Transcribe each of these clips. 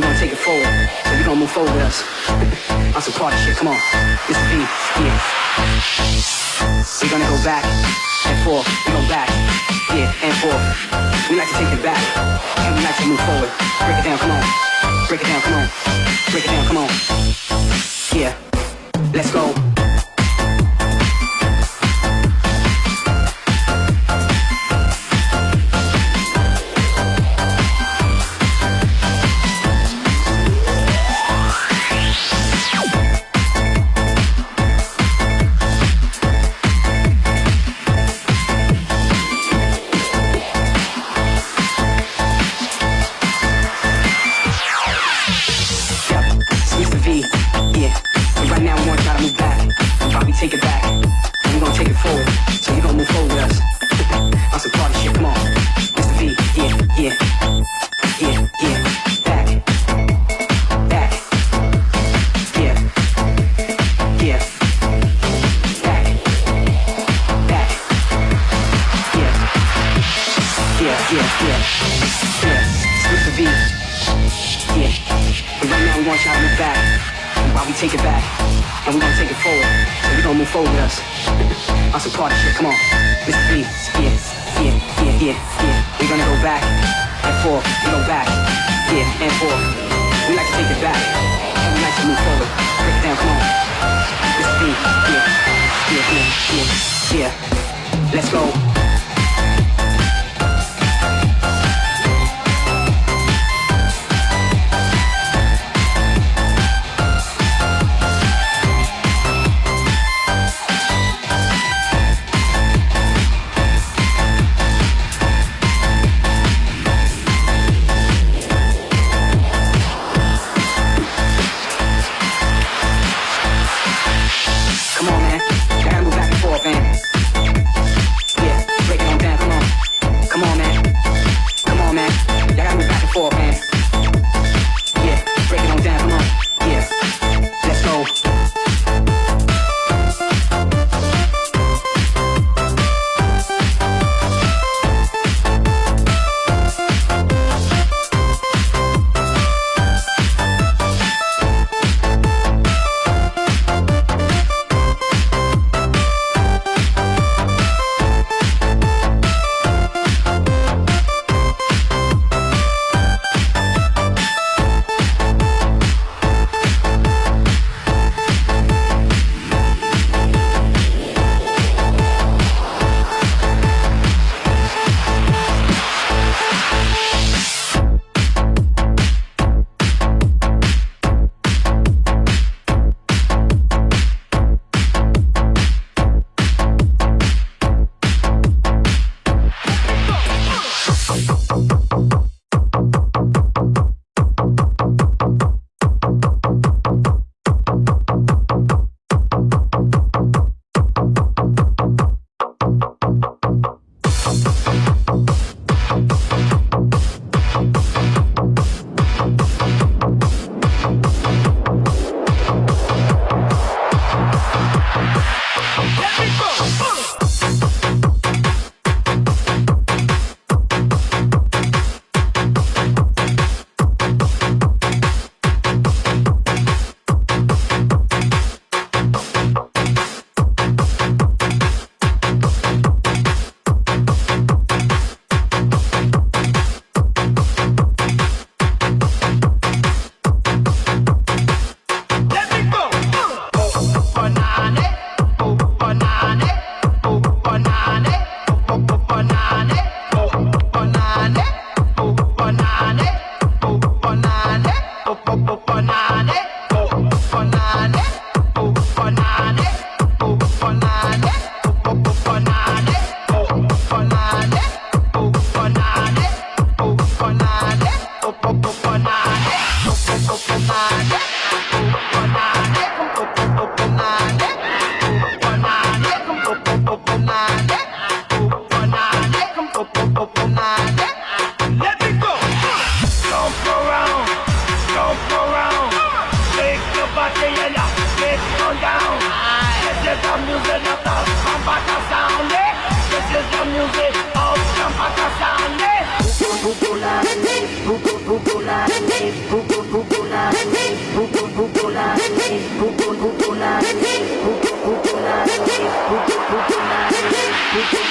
we gonna take it forward. So you gonna move forward with us. on some party shit, come on. This is B, yeah. we gonna go back and forth. We go back, yeah, and forth. We like to take it back, and we like to move forward. Break it down, come on. Break it down, come on. Break it down, come on. Yeah, let's go. Popular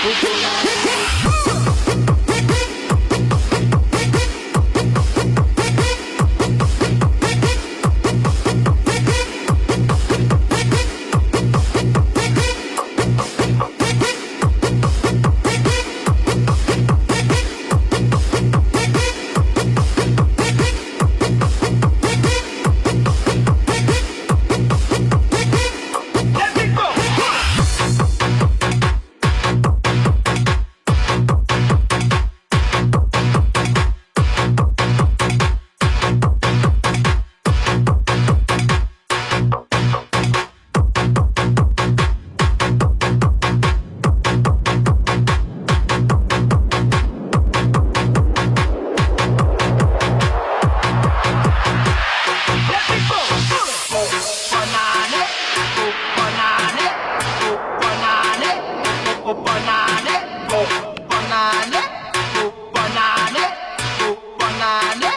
Thank you. Bukulane, bukulane, bukulane, bukulane.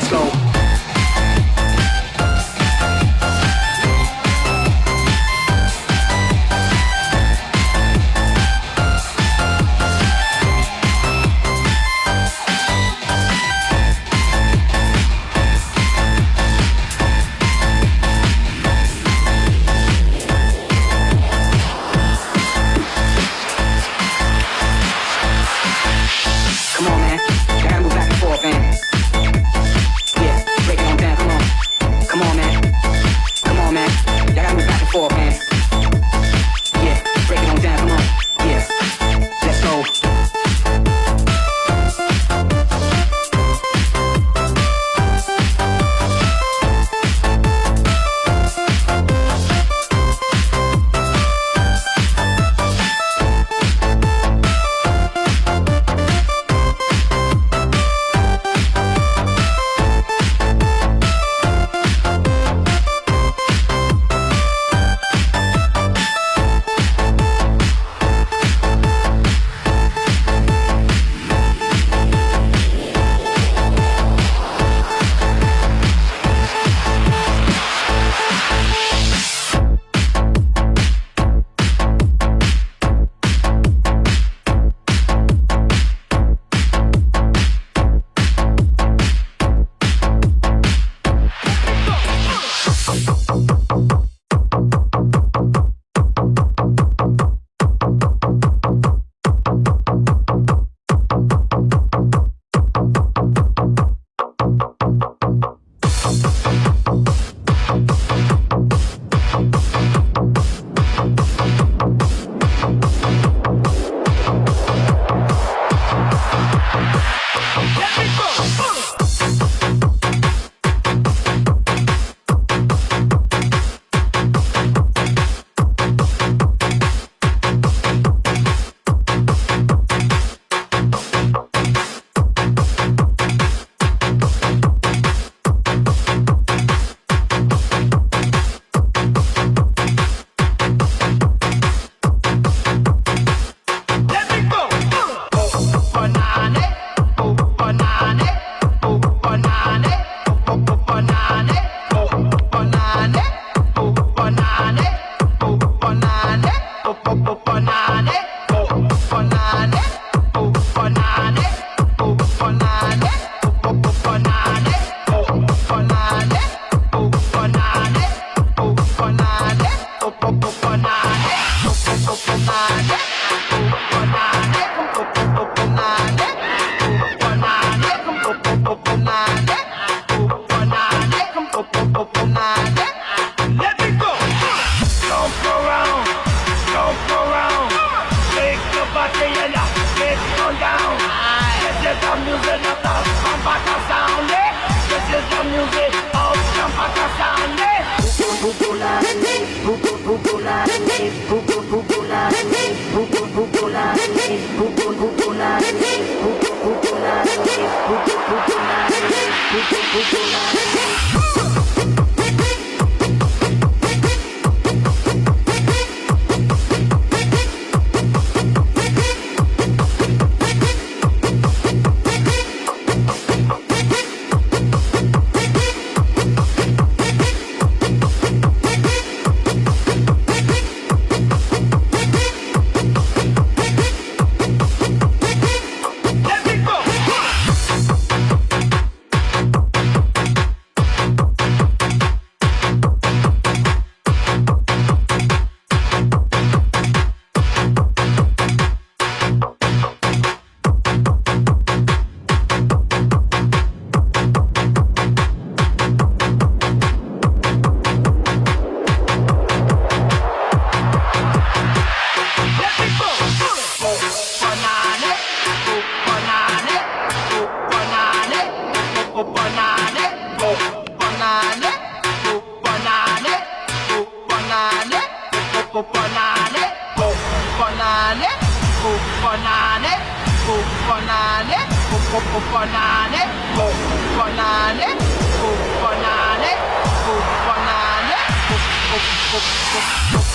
Let's go.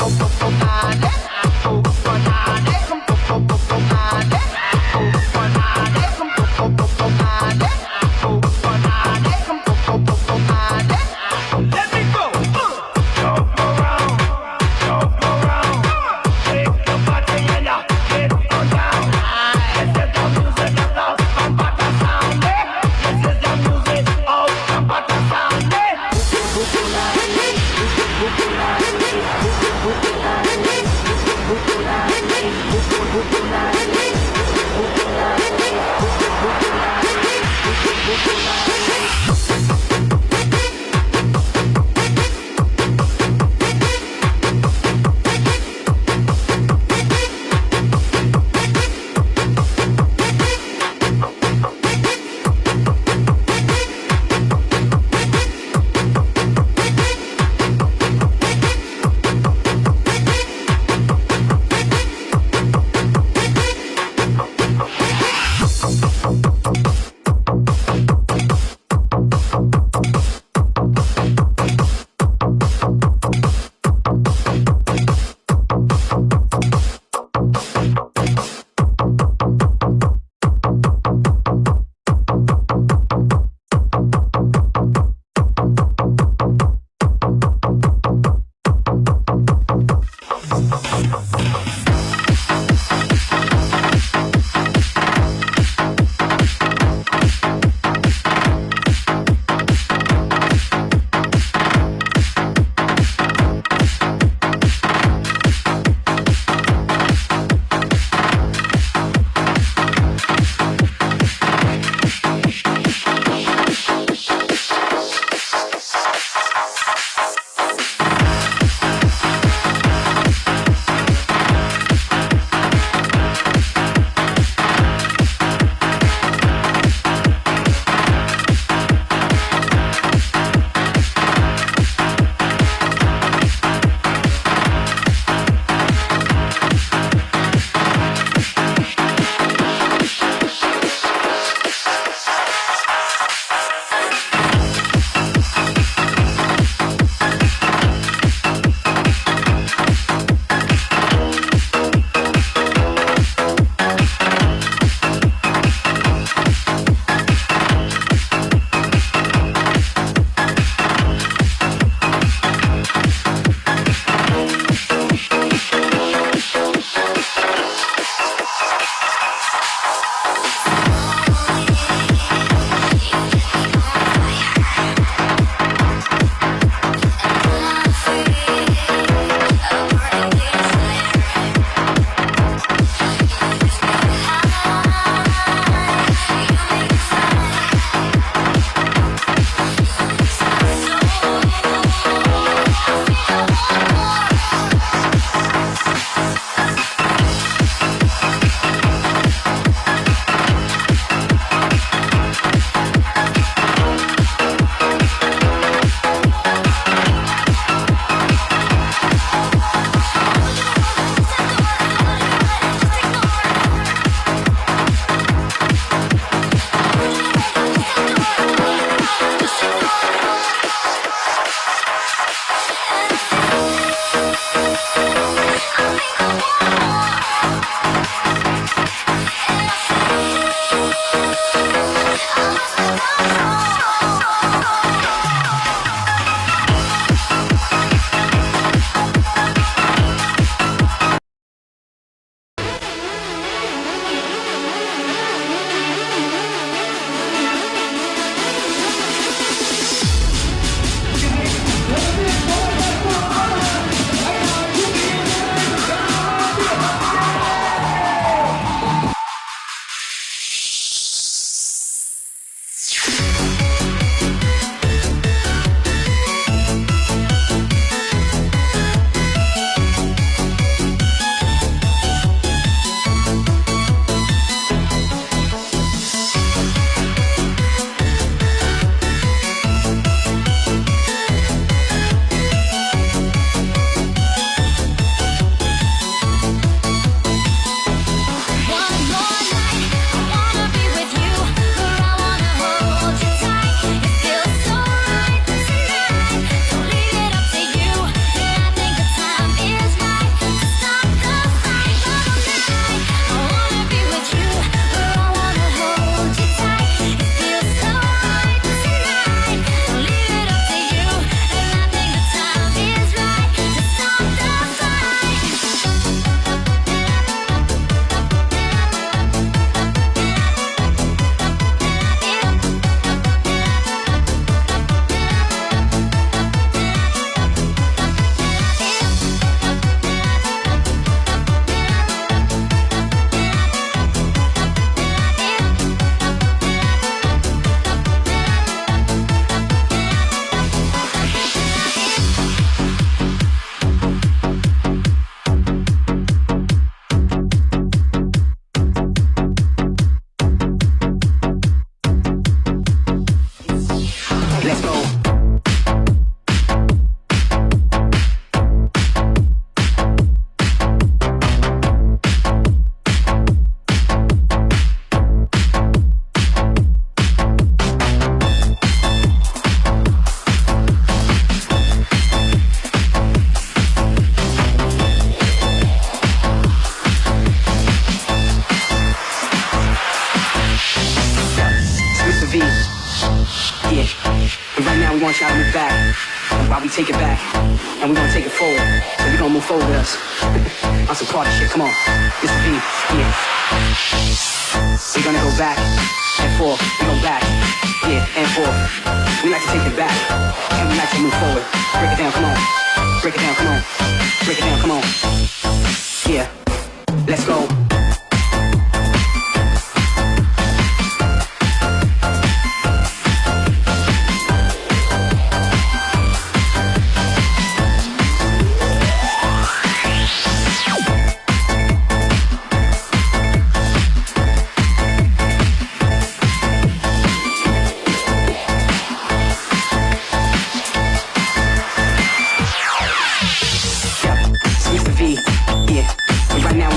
あれ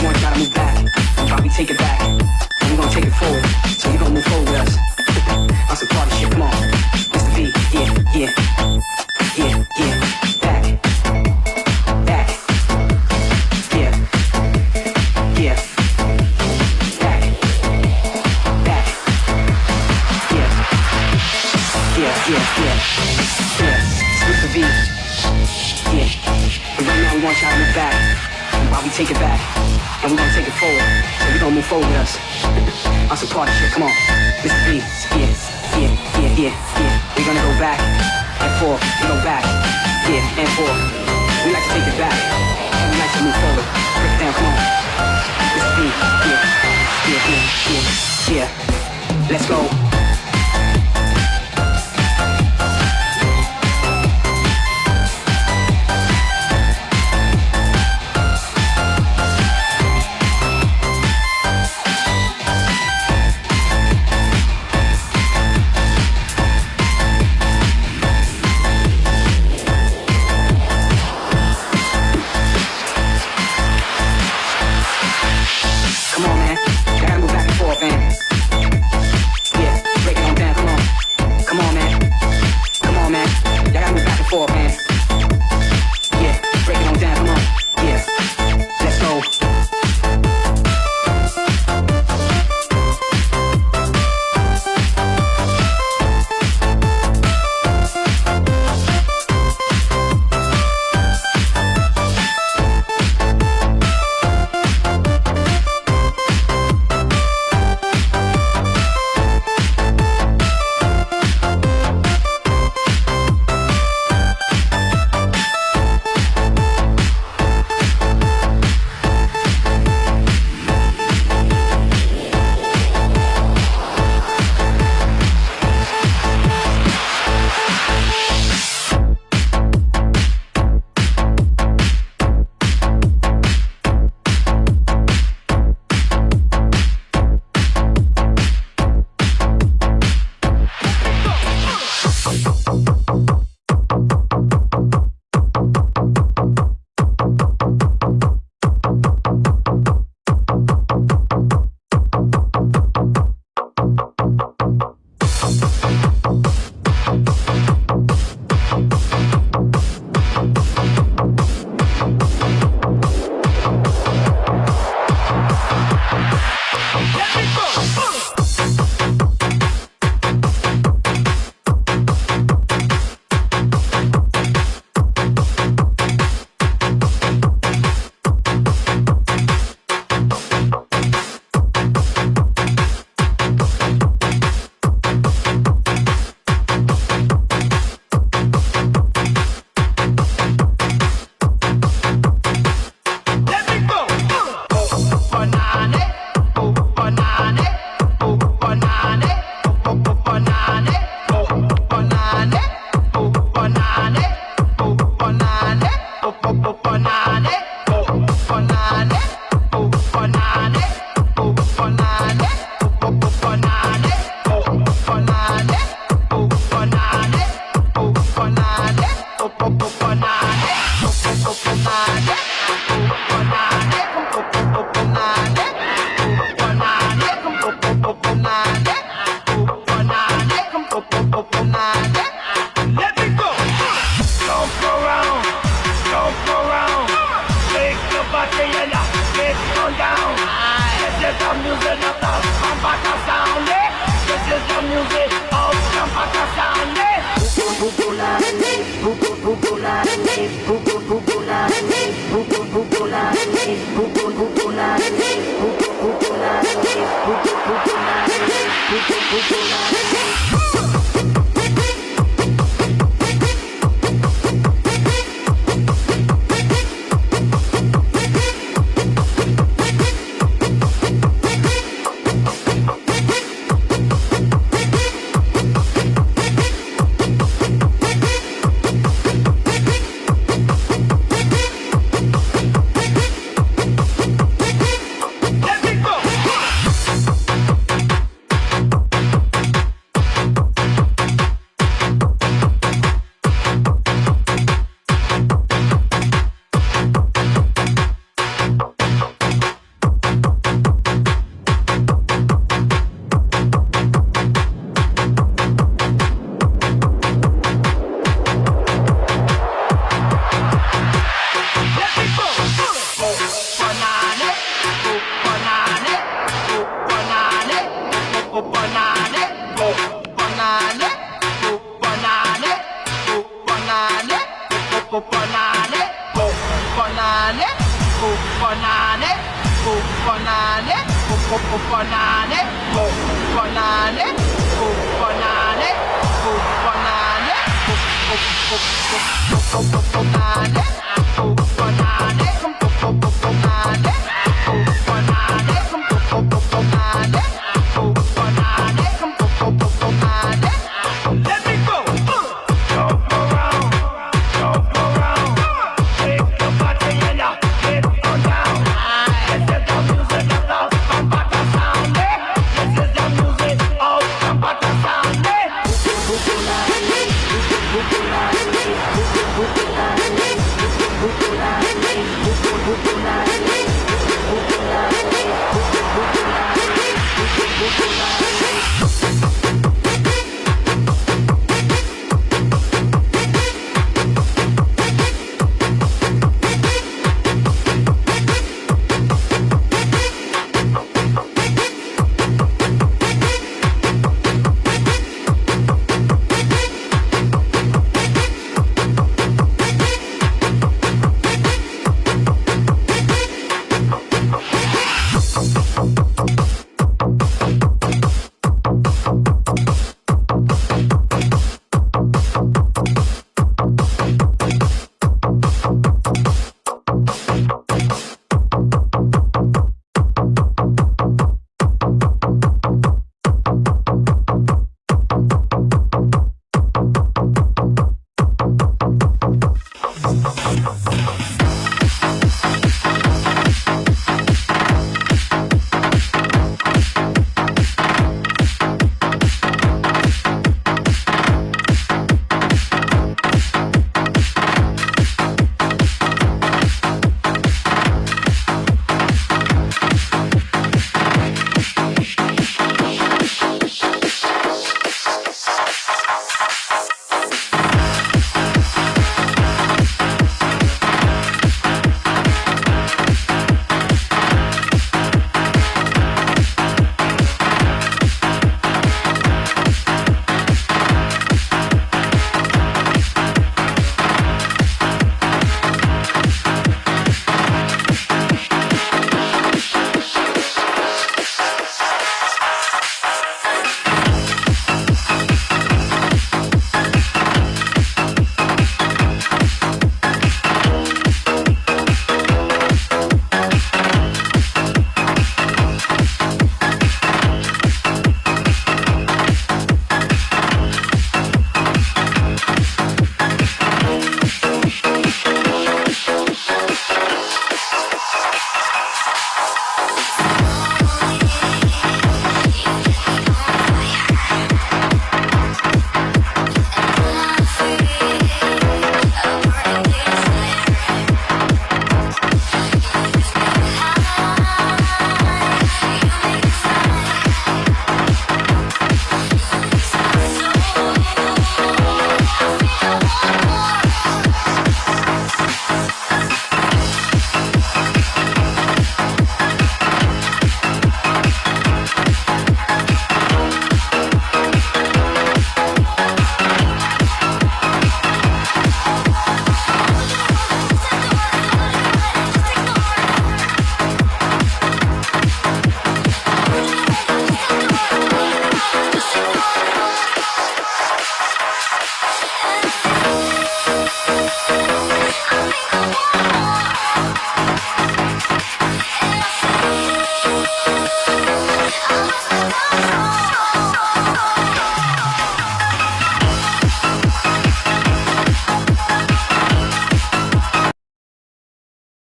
Y'all to move back. While we take it back, and we gonna take it forward. So you gonna move forward with us. On some party shit, come on. Mr. V, yeah, yeah. Yeah, yeah. Back. Back. Yeah. Yeah. Back. Back. Yeah. Yeah, yeah, yeah. Mr. V. Yeah. And right now we want y'all to move back. While we take it back, and we're gonna take it forward. So we gonna move forward with us. On some party shit, come on. Mr. V, yeah, yeah, yeah, yeah, yeah. We're gonna go back and forth, we go back, yeah, and forth. We like to take it back, and we like to move forward. Break it down, come on. Mr. V, yeah, yeah, yeah, yeah, yeah. Let's go.